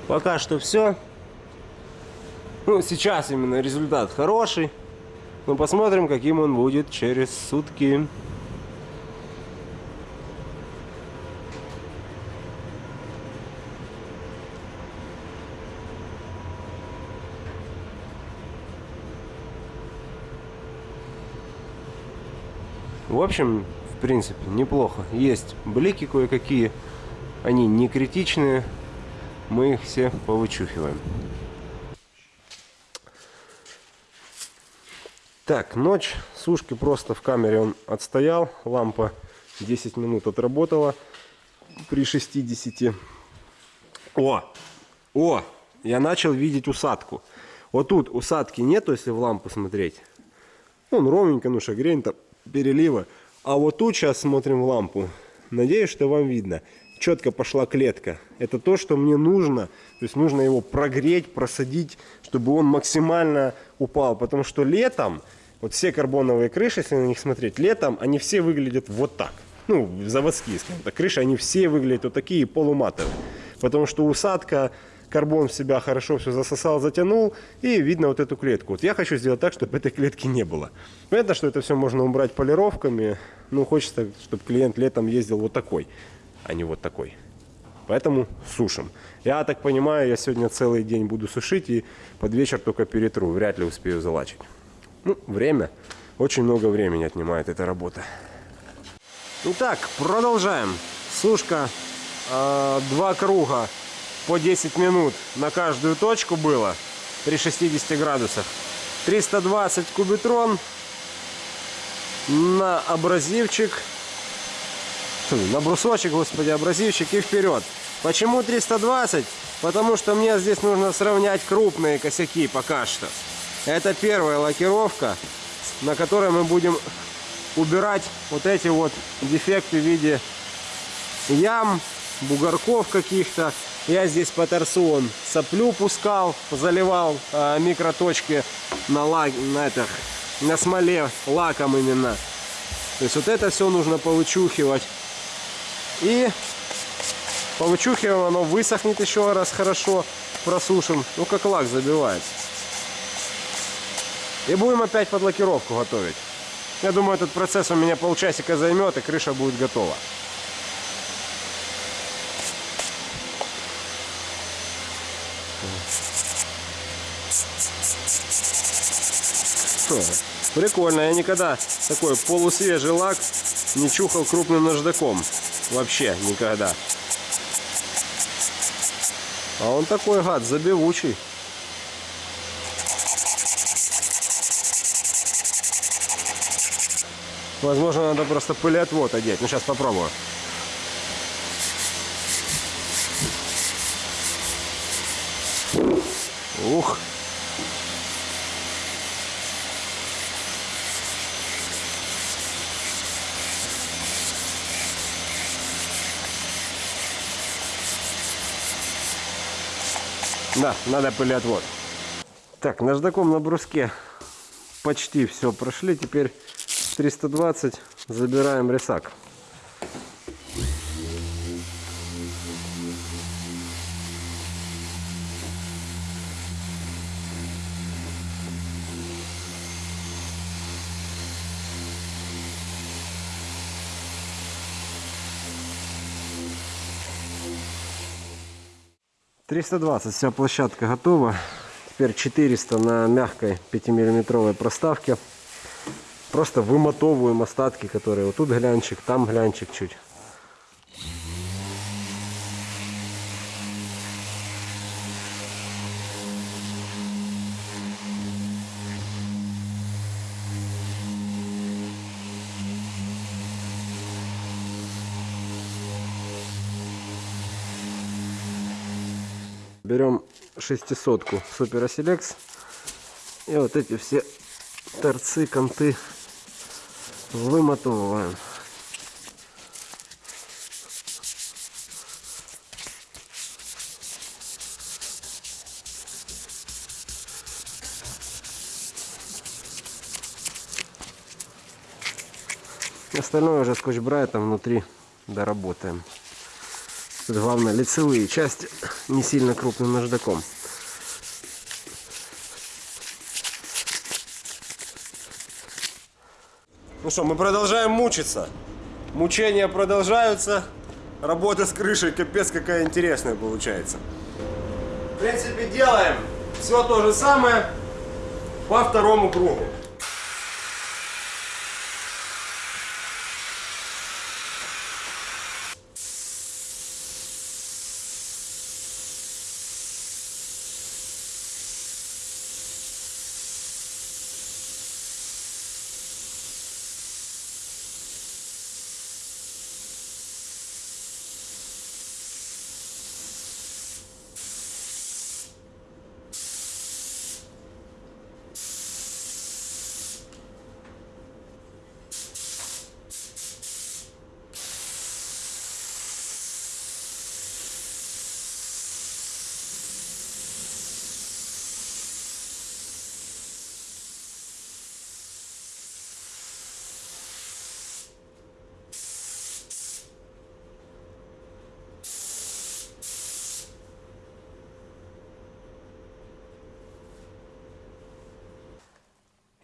Пока что все. Ну, сейчас именно результат хороший. Но посмотрим, каким он будет через сутки. В общем, в принципе, неплохо. Есть блики кое-какие. Они не критичные. Мы их все повычухиваем. Так, ночь. Сушки просто в камере он отстоял. Лампа 10 минут отработала при 60. О! О! Я начал видеть усадку. Вот тут усадки нету, если в лампу смотреть. Он ровненько, ну шагрень там, перелива. А вот тут сейчас смотрим в лампу. Надеюсь, что вам видно. Четко пошла клетка. Это то, что мне нужно. То есть нужно его прогреть, просадить, чтобы он максимально упал. Потому что летом, вот все карбоновые крыши, если на них смотреть, летом они все выглядят вот так. Ну, заводские, скажем так. Крыши, они все выглядят вот такие полуматовые. Потому что усадка, карбон в себя хорошо все засосал, затянул, и видно вот эту клетку. Вот я хочу сделать так, чтобы этой клетки не было. Понятно, что это все можно убрать полировками, но хочется, чтобы клиент летом ездил вот такой, а не вот такой. Поэтому сушим. Я так понимаю, я сегодня целый день буду сушить и под вечер только перетру. Вряд ли успею залачить. Ну, время. Очень много времени отнимает эта работа. Итак, продолжаем. Сушка. э, два круга по 10 минут на каждую точку было при 60 градусах. 320 кубитрон на абразивчик. На брусочек, господи, абразивчик и вперед. Почему 320? Потому что мне здесь нужно сравнять крупные косяки пока что. Это первая лакировка, на которой мы будем убирать вот эти вот дефекты в виде ям, бугорков каких-то. Я здесь по торсу соплю пускал, заливал а, микроточки на, лак, на, этих, на смоле лаком именно. То есть вот это все нужно повычухивать. И повычухиваем, оно высохнет еще раз хорошо, просушим. Ну как лак забивается. И будем опять под лакировку готовить. Я думаю, этот процесс у меня полчасика займет, и крыша будет готова. Прикольно, я никогда такой полусвежий лак не чухал крупным наждаком. Вообще никогда. А он такой гад, забивучий. Возможно, надо просто пылеотвод одеть. Ну, сейчас попробую. Ух. Да, надо пылеотвод. Так, наждаком на бруске почти все прошли. Теперь 320 забираем рисак. Триста двадцать, вся площадка готова. Теперь 400 на мягкой 5-миллиметровой проставке. Просто вымотовываем остатки, которые вот тут глянчик, там глянчик чуть. Берем шестисотку Супер Селекс и вот эти все торцы, конты вымотовываем. Остальное уже скотч-брайтом внутри доработаем. Главное лицевые части не сильно крупным наждаком. Ну что, мы продолжаем мучиться. Мучения продолжаются. Работа с крышей капец какая интересная получается. В принципе, делаем все то же самое по второму кругу.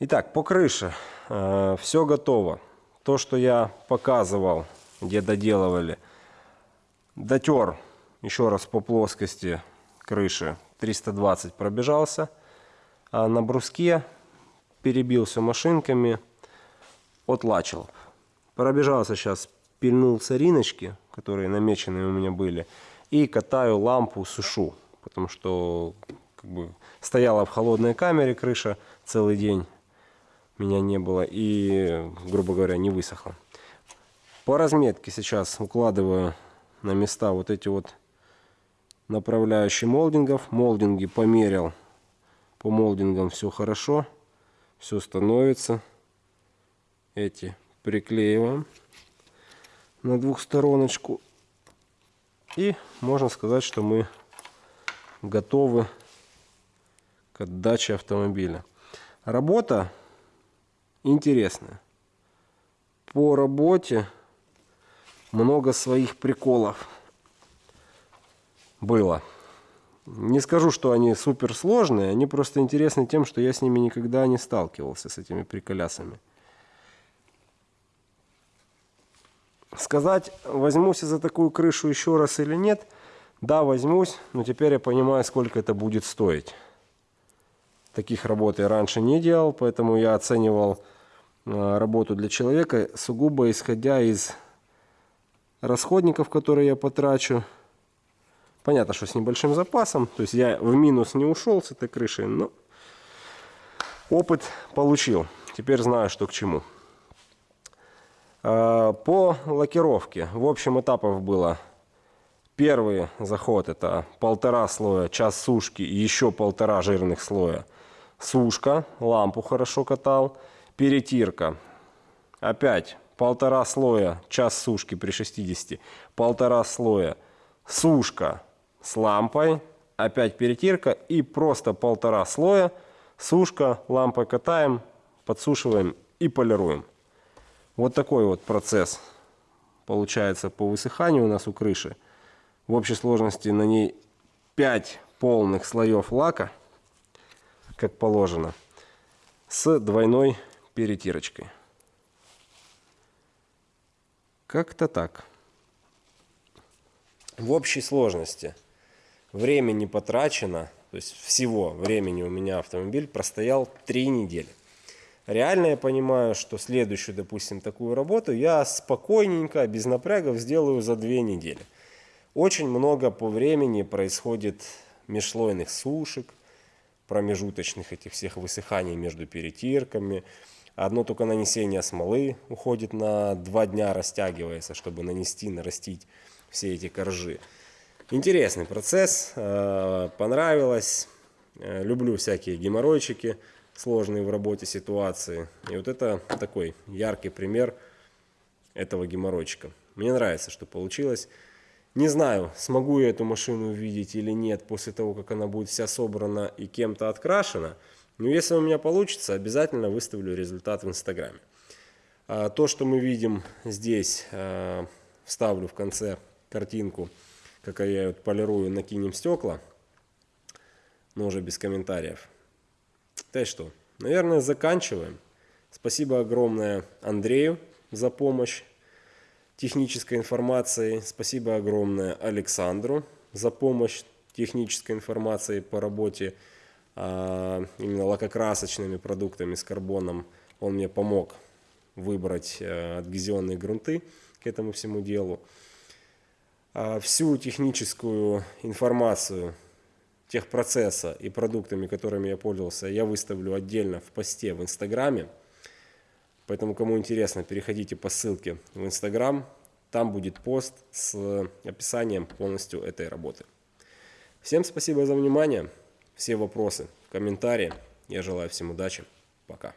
Итак, по крыше все готово. То, что я показывал, где доделывали, дотер еще раз по плоскости крыши 320 пробежался, а на бруске перебил все машинками, отлачил. Пробежался сейчас, пильнул сориночки, которые намеченные у меня были, и катаю лампу, сушу, потому что как бы, стояла в холодной камере крыша целый день, меня не было, и, грубо говоря, не высохла. По разметке сейчас укладываю на места вот эти вот направляющие молдингов. Молдинги померил. По молдингам все хорошо. Все становится. Эти приклеиваем на двухстороночку. И можно сказать, что мы готовы к отдаче автомобиля. Работа интересная. По работе много своих приколов было. Не скажу, что они супер сложные, они просто интересны тем, что я с ними никогда не сталкивался, с этими приколясами. Сказать, возьмусь за такую крышу еще раз или нет, да, возьмусь, но теперь я понимаю, сколько это будет стоить. Таких работ я раньше не делал, поэтому я оценивал работу для человека сугубо исходя из расходников, которые я потрачу. Понятно, что с небольшим запасом. То есть я в минус не ушел с этой крышей, но опыт получил. Теперь знаю, что к чему. А, по лакировке. В общем, этапов было. Первый заход это полтора слоя, час сушки и еще полтора жирных слоя. Сушка, лампу хорошо катал. Перетирка. Опять полтора слоя, час сушки при 60, полтора слоя сушка с лампой, опять перетирка и просто полтора слоя сушка, лампой катаем, подсушиваем и полируем. Вот такой вот процесс получается по высыханию у нас у крыши. В общей сложности на ней 5 полных слоев лака, как положено, с двойной перетирочкой. Как-то так. В общей сложности времени потрачено, то есть всего времени у меня автомобиль простоял 3 недели. Реально я понимаю, что следующую, допустим, такую работу я спокойненько, без напрягов сделаю за 2 недели. Очень много по времени происходит межслойных сушек, промежуточных этих всех высыханий между перетирками, Одно только нанесение смолы уходит на два дня, растягивается, чтобы нанести, нарастить все эти коржи. Интересный процесс, э, понравилось. Э, люблю всякие геморройчики, сложные в работе ситуации. И вот это такой яркий пример этого геморройчика. Мне нравится, что получилось. Не знаю, смогу я эту машину увидеть или нет после того, как она будет вся собрана и кем-то открашена. Но если у меня получится, обязательно выставлю результат в Инстаграме. А, то, что мы видим здесь, а, вставлю в конце картинку, как я вот полирую, накинем стекла, но уже без комментариев. Так что, наверное, заканчиваем. Спасибо огромное Андрею за помощь технической информацией. Спасибо огромное Александру за помощь технической информации по работе именно лакокрасочными продуктами с карбоном. Он мне помог выбрать э, адгезионные грунты к этому всему делу. А, всю техническую информацию техпроцесса и продуктами, которыми я пользовался, я выставлю отдельно в посте в Инстаграме. Поэтому, кому интересно, переходите по ссылке в Инстаграм. Там будет пост с описанием полностью этой работы. Всем спасибо за внимание все вопросы в комментарии. Я желаю всем удачи. Пока.